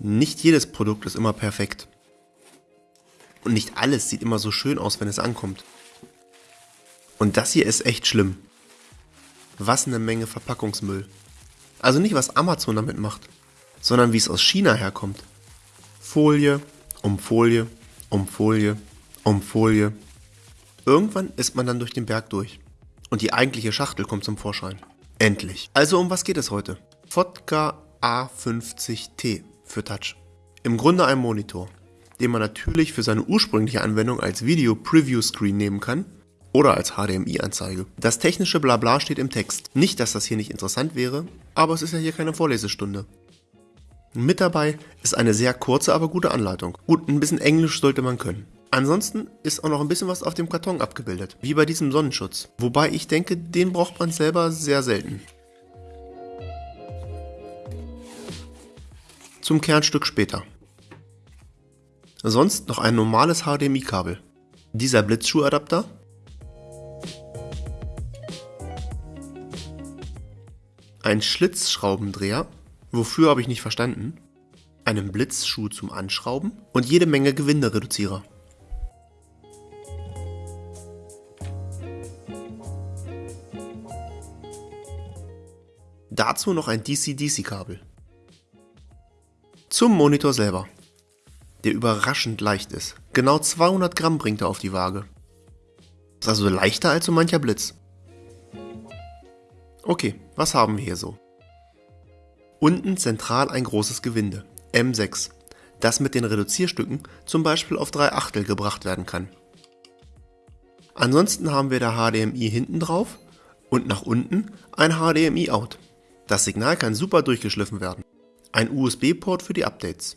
Nicht jedes Produkt ist immer perfekt. Und nicht alles sieht immer so schön aus, wenn es ankommt. Und das hier ist echt schlimm. Was eine Menge Verpackungsmüll. Also nicht, was Amazon damit macht, sondern wie es aus China herkommt. Folie, um Folie, um Folie, um Folie. Irgendwann ist man dann durch den Berg durch. Und die eigentliche Schachtel kommt zum Vorschein. Endlich. Also um was geht es heute? Vodka A50T für Touch. Im Grunde ein Monitor, den man natürlich für seine ursprüngliche Anwendung als Video Preview Screen nehmen kann oder als HDMI-Anzeige. Das technische Blabla steht im Text. Nicht, dass das hier nicht interessant wäre, aber es ist ja hier keine Vorlesestunde. Mit dabei ist eine sehr kurze, aber gute Anleitung. Gut, ein bisschen Englisch sollte man können. Ansonsten ist auch noch ein bisschen was auf dem Karton abgebildet, wie bei diesem Sonnenschutz. Wobei ich denke, den braucht man selber sehr selten. Zum Kernstück später. Sonst noch ein normales HDMI-Kabel. Dieser Blitzschuhadapter. Ein Schlitzschraubendreher, wofür habe ich nicht verstanden. Einen Blitzschuh zum Anschrauben und jede Menge Gewindereduzierer. Dazu noch ein DC-DC-Kabel. Zum Monitor selber, der überraschend leicht ist. Genau 200 Gramm bringt er auf die Waage. Ist also leichter als so mancher Blitz. Okay, was haben wir hier so? Unten zentral ein großes Gewinde, M6, das mit den Reduzierstücken zum Beispiel auf 3 Achtel gebracht werden kann. Ansonsten haben wir der HDMI hinten drauf und nach unten ein HDMI-Out. Das Signal kann super durchgeschliffen werden. Ein USB-Port für die Updates.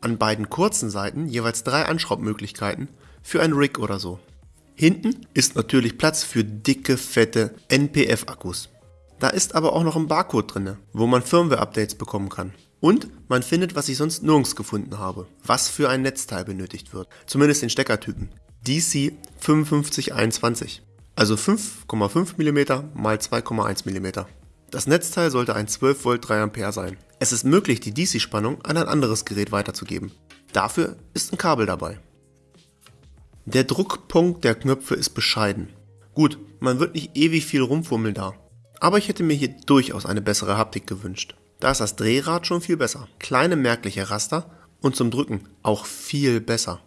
An beiden kurzen Seiten jeweils drei Anschraubmöglichkeiten für ein Rig oder so. Hinten ist natürlich Platz für dicke, fette NPF-Akkus. Da ist aber auch noch ein Barcode drin, wo man Firmware-Updates bekommen kann. Und man findet, was ich sonst nirgends gefunden habe, was für ein Netzteil benötigt wird. Zumindest den Steckertypen. DC 5521. Also 5,5 mm x 2,1 mm. Das Netzteil sollte ein 12 Volt 3 Ampere sein. Es ist möglich, die DC-Spannung an ein anderes Gerät weiterzugeben. Dafür ist ein Kabel dabei. Der Druckpunkt der Knöpfe ist bescheiden. Gut, man wird nicht ewig viel rumfummeln da. Aber ich hätte mir hier durchaus eine bessere Haptik gewünscht. Da ist das Drehrad schon viel besser. Kleine merkliche Raster und zum Drücken auch viel besser.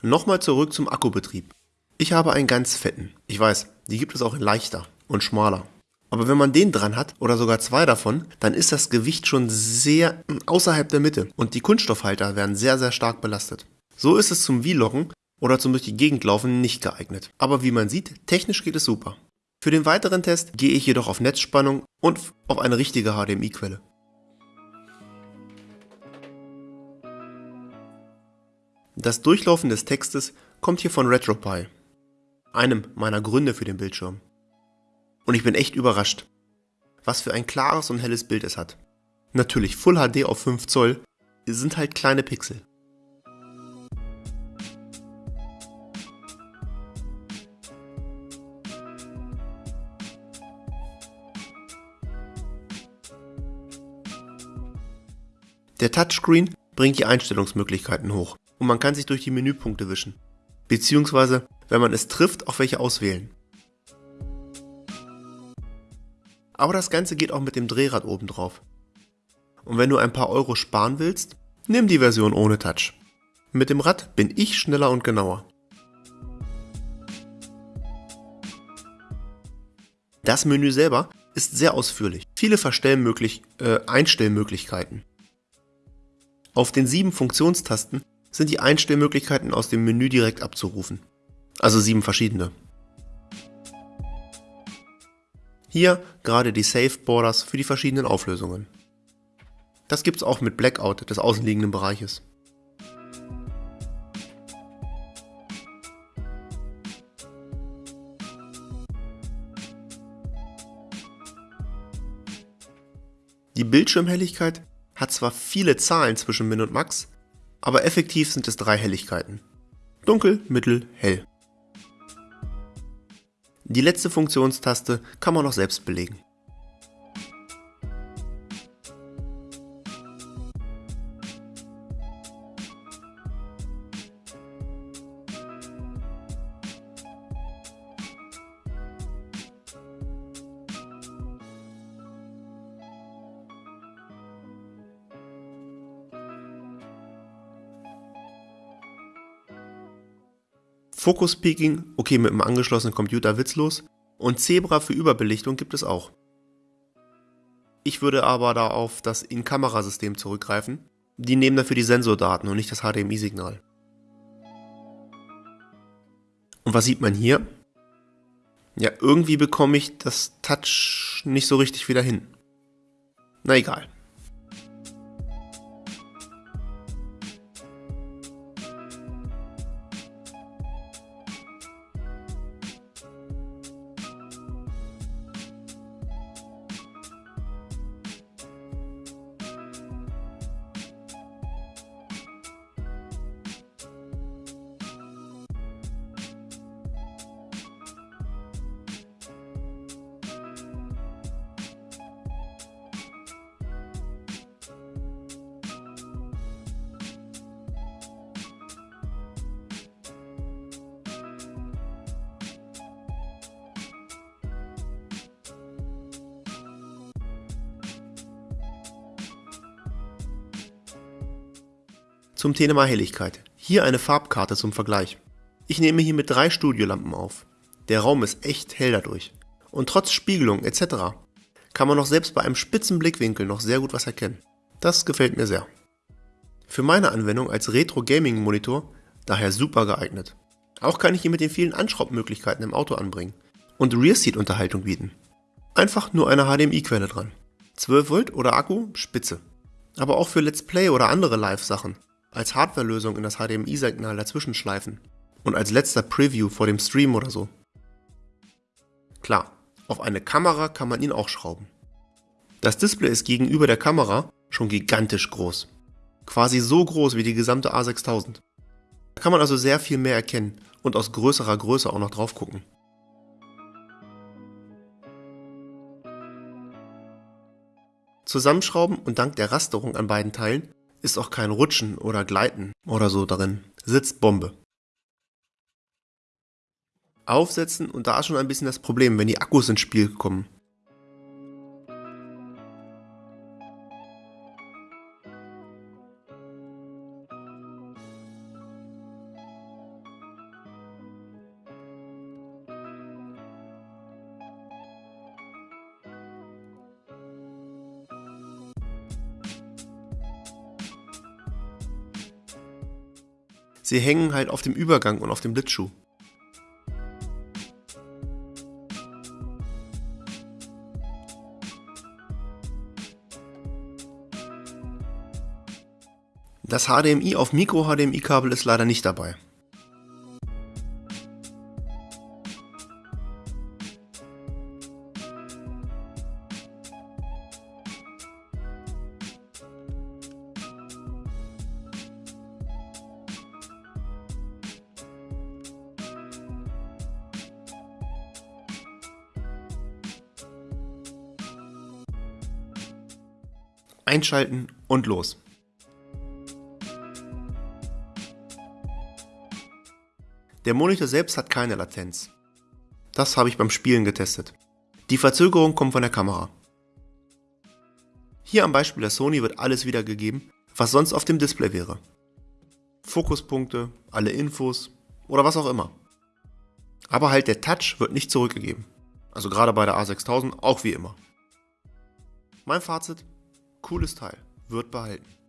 Nochmal zurück zum Akkubetrieb. Ich habe einen ganz fetten. Ich weiß, die gibt es auch in leichter und schmaler. Aber wenn man den dran hat oder sogar zwei davon, dann ist das Gewicht schon sehr außerhalb der Mitte und die Kunststoffhalter werden sehr, sehr stark belastet. So ist es zum Vloggen oder zum durch die Gegend laufen nicht geeignet. Aber wie man sieht, technisch geht es super. Für den weiteren Test gehe ich jedoch auf Netzspannung und auf eine richtige HDMI-Quelle. Das Durchlaufen des Textes kommt hier von RetroPie, einem meiner Gründe für den Bildschirm. Und ich bin echt überrascht, was für ein klares und helles Bild es hat. Natürlich Full HD auf 5 Zoll sind halt kleine Pixel. Der Touchscreen bringt die Einstellungsmöglichkeiten hoch und man kann sich durch die Menüpunkte wischen. Beziehungsweise, wenn man es trifft, auch welche auswählen. Aber das Ganze geht auch mit dem Drehrad oben drauf. Und wenn du ein paar Euro sparen willst, nimm die Version ohne Touch. Mit dem Rad bin ich schneller und genauer. Das Menü selber ist sehr ausführlich. Viele Verstellmöglich äh, Einstellmöglichkeiten. Auf den sieben Funktionstasten sind die Einstellmöglichkeiten aus dem Menü direkt abzurufen. Also sieben verschiedene. Hier gerade die Safe Borders für die verschiedenen Auflösungen. Das gibt's auch mit Blackout des außenliegenden Bereiches. Die Bildschirmhelligkeit hat zwar viele Zahlen zwischen Min und Max, aber effektiv sind es drei Helligkeiten. Dunkel, Mittel, Hell. Die letzte Funktionstaste kann man noch selbst belegen. Focus Peaking, okay mit einem angeschlossenen Computer witzlos. Und Zebra für Überbelichtung gibt es auch. Ich würde aber da auf das In-Kamera-System zurückgreifen. Die nehmen dafür die Sensordaten und nicht das HDMI-Signal. Und was sieht man hier? Ja, irgendwie bekomme ich das Touch nicht so richtig wieder hin. Na egal. Zum Thema Helligkeit. Hier eine Farbkarte zum Vergleich. Ich nehme hier mit drei Studiolampen auf. Der Raum ist echt hell dadurch. Und trotz Spiegelung etc. kann man noch selbst bei einem spitzen Blickwinkel noch sehr gut was erkennen. Das gefällt mir sehr. Für meine Anwendung als Retro-Gaming-Monitor daher super geeignet. Auch kann ich ihn mit den vielen Anschraubmöglichkeiten im Auto anbringen und Rear-Seat-Unterhaltung bieten. Einfach nur eine HDMI-Quelle dran. 12 Volt oder Akku, spitze. Aber auch für Let's Play oder andere Live-Sachen als Hardwarelösung in das HDMI-Signal dazwischen schleifen und als letzter Preview vor dem Stream oder so. Klar, auf eine Kamera kann man ihn auch schrauben. Das Display ist gegenüber der Kamera schon gigantisch groß. Quasi so groß wie die gesamte A6000. Da kann man also sehr viel mehr erkennen und aus größerer Größe auch noch drauf gucken. Zusammenschrauben und dank der Rasterung an beiden Teilen ist auch kein Rutschen oder Gleiten oder so darin. Sitzt Bombe. Aufsetzen und da ist schon ein bisschen das Problem, wenn die Akkus ins Spiel kommen. Sie hängen halt auf dem Übergang und auf dem Blitzschuh. Das HDMI auf Micro-HDMI-Kabel ist leider nicht dabei. Einschalten und los. Der Monitor selbst hat keine Latenz. Das habe ich beim Spielen getestet. Die Verzögerung kommt von der Kamera. Hier am Beispiel der Sony wird alles wiedergegeben, was sonst auf dem Display wäre. Fokuspunkte, alle Infos oder was auch immer. Aber halt der Touch wird nicht zurückgegeben. Also gerade bei der A6000 auch wie immer. Mein Fazit, Cooles Teil, wird behalten.